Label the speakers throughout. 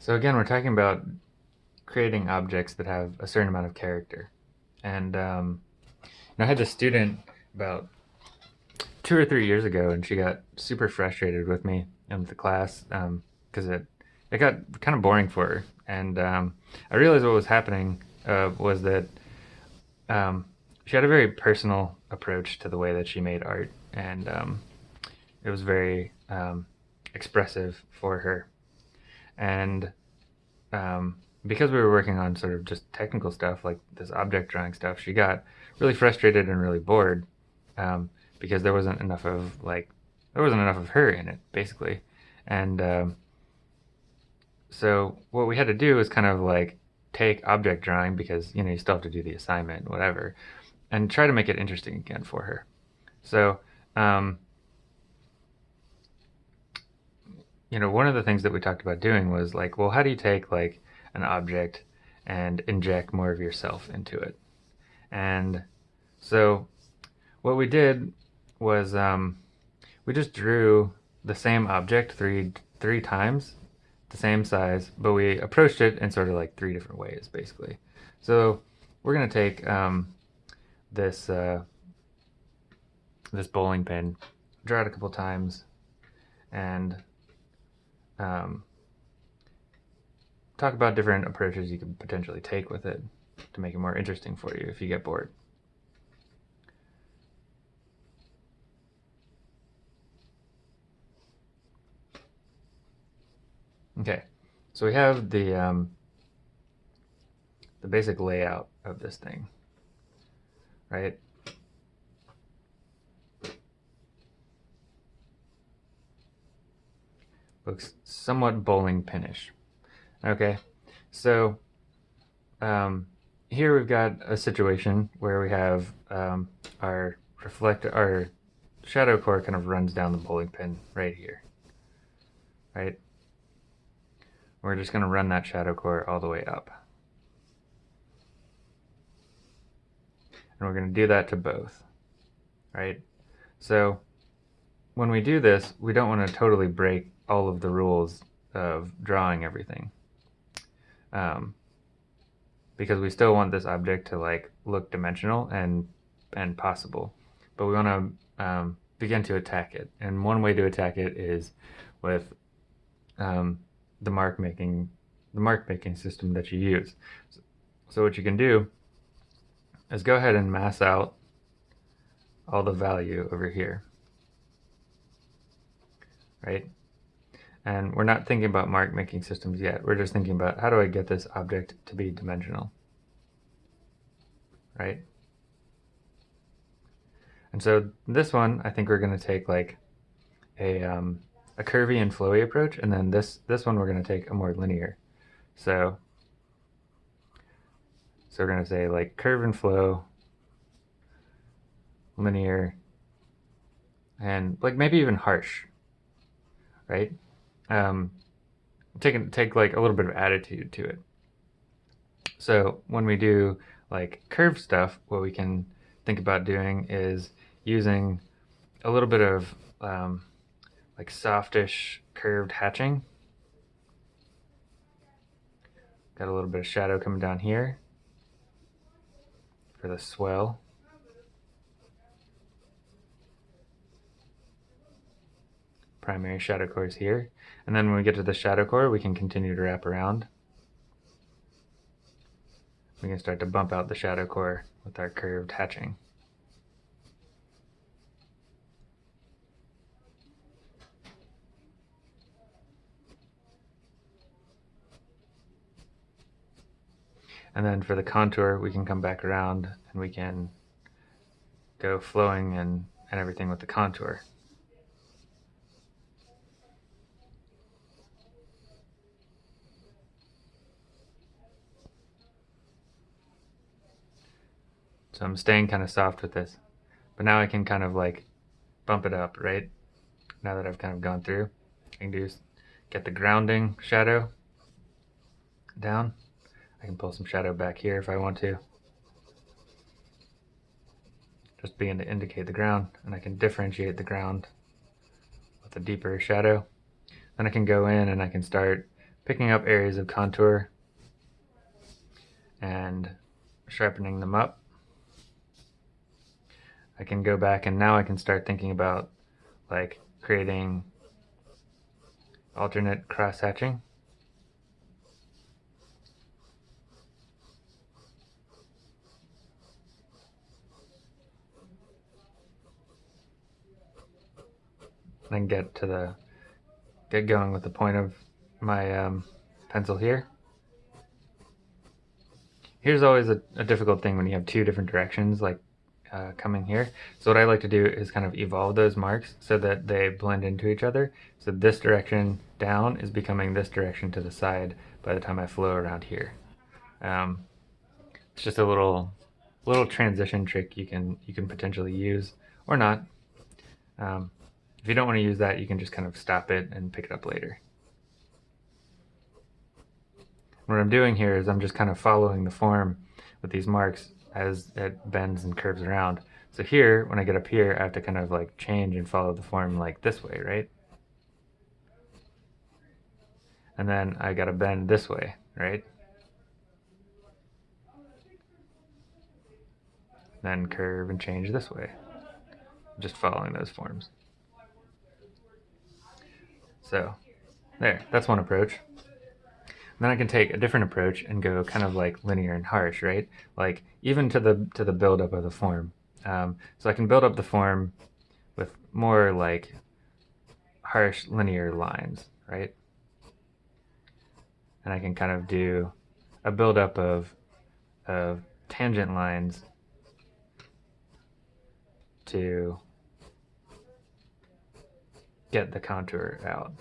Speaker 1: So again, we're talking about creating objects that have a certain amount of character. And um, I had this student about two or three years ago, and she got super frustrated with me and the class because um, it it got kind of boring for her. And um, I realized what was happening uh, was that um, she had a very personal approach to the way that she made art, and um, it was very um, expressive for her. And um, because we were working on sort of just technical stuff like this object drawing stuff, she got really frustrated and really bored um, because there wasn't enough of like there wasn't enough of her in it basically, and um, so what we had to do was kind of like take object drawing because you know you still have to do the assignment whatever and try to make it interesting again for her. So um, you know, one of the things that we talked about doing was like, well, how do you take like an object and inject more of yourself into it? And so what we did was um, we just drew the same object three three times, the same size, but we approached it in sort of like three different ways, basically. So we're gonna take um, this uh, this bowling pin, draw it a couple times, and um, talk about different approaches you could potentially take with it to make it more interesting for you if you get bored. Okay, so we have the um, the basic layout of this thing, right? Looks somewhat bowling pinish. Okay, so um, here we've got a situation where we have um, our reflector, our shadow core kind of runs down the bowling pin right here, right? We're just going to run that shadow core all the way up. And we're going to do that to both, right? So when we do this, we don't want to totally break all of the rules of drawing everything. Um, because we still want this object to like look dimensional and and possible, but we want to um, begin to attack it. And one way to attack it is with um, the mark making the mark making system that you use. So, so what you can do is go ahead and mass out all the value over here, right? And we're not thinking about mark making systems yet. We're just thinking about how do I get this object to be dimensional, right? And so this one, I think we're going to take like a, um, a curvy and flowy approach, and then this, this one we're going to take a more linear. So, so we're going to say like curve and flow, linear, and like maybe even harsh, right? um, take take like a little bit of attitude to it. So when we do like curved stuff, what we can think about doing is using a little bit of um, like softish curved hatching. Got a little bit of shadow coming down here for the swell. Primary shadow cores here. And then when we get to the shadow core, we can continue to wrap around. We can start to bump out the shadow core with our curved hatching. And then for the contour, we can come back around and we can go flowing and, and everything with the contour. So I'm staying kind of soft with this. But now I can kind of like bump it up, right? Now that I've kind of gone through. I can do get the grounding shadow down. I can pull some shadow back here if I want to. Just begin to indicate the ground and I can differentiate the ground with a deeper shadow. Then I can go in and I can start picking up areas of contour and sharpening them up. I can go back and now I can start thinking about like creating alternate cross hatching. then get to the get going with the point of my um, pencil here. Here's always a, a, difficult thing when you have two different directions like uh, coming here. So what I like to do is kind of evolve those marks so that they blend into each other. So this direction down is becoming this direction to the side by the time I flow around here. Um, it's just a little little transition trick you can you can potentially use or not. Um, if you don't want to use that, you can just kind of stop it and pick it up later. What I'm doing here is I'm just kind of following the form with these marks as it bends and curves around. So here, when I get up here, I have to kind of like change and follow the form like this way, right? And then I got to bend this way, right? Then curve and change this way. Just following those forms. So there, that's one approach. Then I can take a different approach and go kind of like linear and harsh, right? Like even to the to the buildup of the form. Um, so I can build up the form with more like harsh linear lines, right? And I can kind of do a buildup of of tangent lines to get the contour out.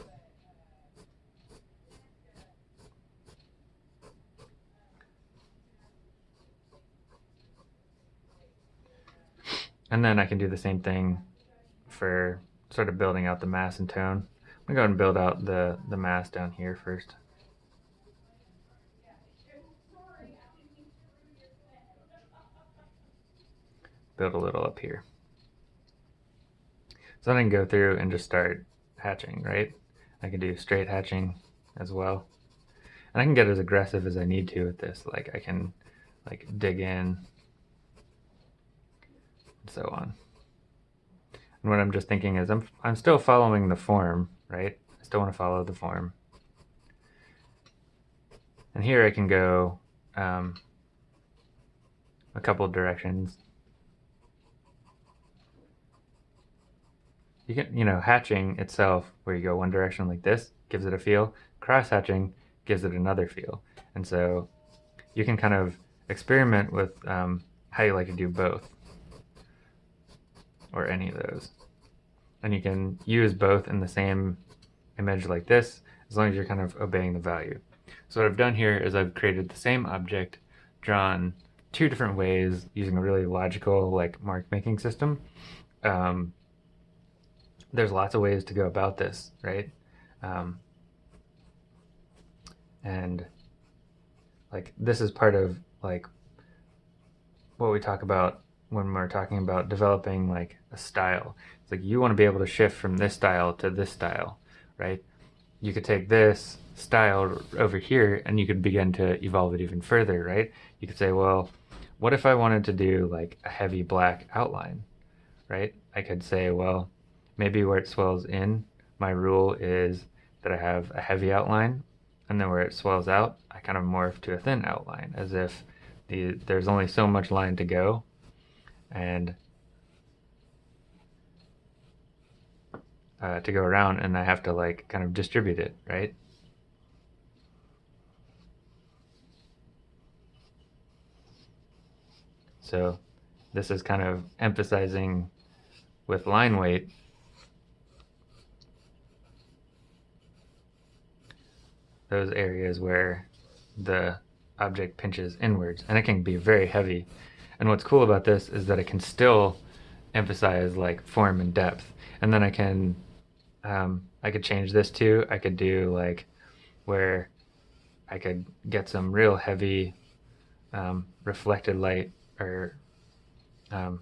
Speaker 1: And then I can do the same thing for sort of building out the mass and tone. I'm gonna go ahead and build out the, the mass down here first. Build a little up here. So then I can go through and just start hatching, right? I can do straight hatching as well. And I can get as aggressive as I need to with this. Like I can like dig in and so on. And what I'm just thinking is I'm, I'm still following the form, right? I still want to follow the form. And here I can go um, a couple directions you can, you know, hatching itself, where you go one direction like this, gives it a feel. Cross hatching gives it another feel. And so you can kind of experiment with um, how you like to do both or any of those. And you can use both in the same image like this, as long as you're kind of obeying the value. So what I've done here is I've created the same object, drawn two different ways using a really logical like mark making system. Um, there's lots of ways to go about this, right? Um, and like this is part of like what we talk about when we're talking about developing like a style. It's like you want to be able to shift from this style to this style, right? You could take this style over here and you could begin to evolve it even further, right? You could say, well, what if I wanted to do like a heavy black outline, right? I could say, well, maybe where it swells in, my rule is that I have a heavy outline, and then where it swells out, I kind of morph to a thin outline, as if the, there's only so much line to go, and uh, to go around, and I have to like kind of distribute it, right? So this is kind of emphasizing with line weight. Those areas where the object pinches inwards and it can be very heavy. And what's cool about this is that it can still emphasize like form and depth. And then I can um, I could change this too I could do like where I could get some real heavy um, reflected light or um,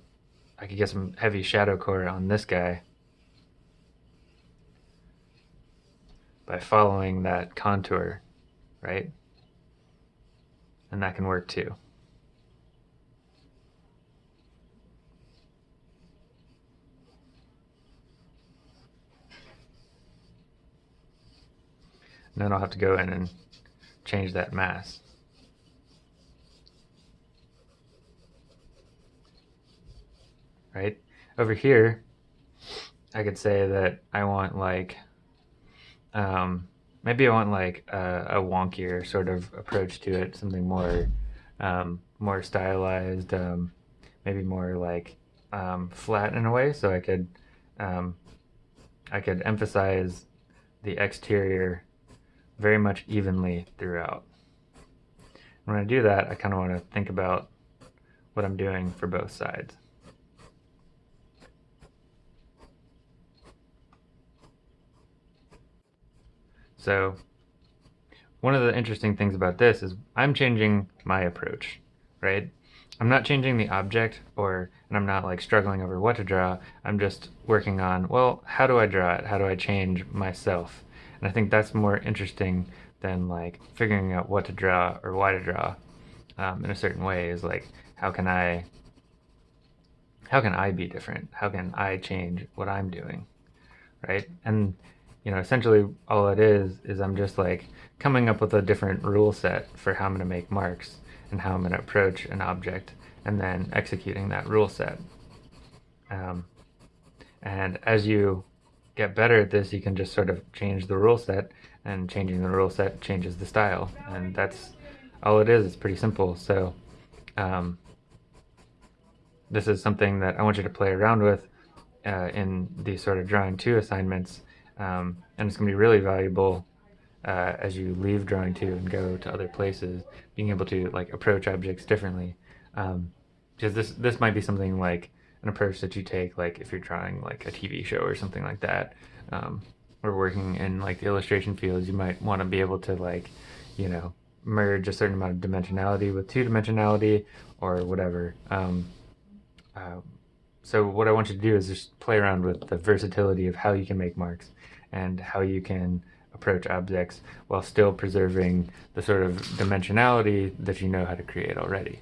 Speaker 1: I could get some heavy shadow core on this guy by following that contour right? And that can work too. And then I'll have to go in and change that mass. Right? Over here, I could say that I want like, um, maybe I want like a, a, wonkier sort of approach to it, something more, um, more stylized, um, maybe more like um, flat in a way. So I could, um, I could emphasize the exterior very much evenly throughout. When I do that, I kind of want to think about what I'm doing for both sides. So one of the interesting things about this is I'm changing my approach, right? I'm not changing the object or and I'm not like struggling over what to draw. I'm just working on, well, how do I draw it? How do I change myself? And I think that's more interesting than like figuring out what to draw or why to draw um, in a certain way is like, how can I, how can I be different? How can I change what I'm doing? Right. And, you know, essentially all it is, is I'm just like coming up with a different rule set for how I'm going to make marks and how I'm going to approach an object and then executing that rule set. Um, and as you get better at this, you can just sort of change the rule set, and changing the rule set changes the style. And that's all it is. It's pretty simple. So um, this is something that I want you to play around with uh, in these sort of drawing two assignments. Um, and it's going to be really valuable uh, as you leave drawing two and go to other places, being able to like approach objects differently. Um, because this this might be something like an approach that you take like if you're drawing like a TV show or something like that um, or working in like the illustration fields you might want to be able to like you know merge a certain amount of dimensionality with two dimensionality or whatever um, uh, so what I want you to do is just play around with the versatility of how you can make marks and how you can approach objects while still preserving the sort of dimensionality that you know how to create already.